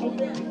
Música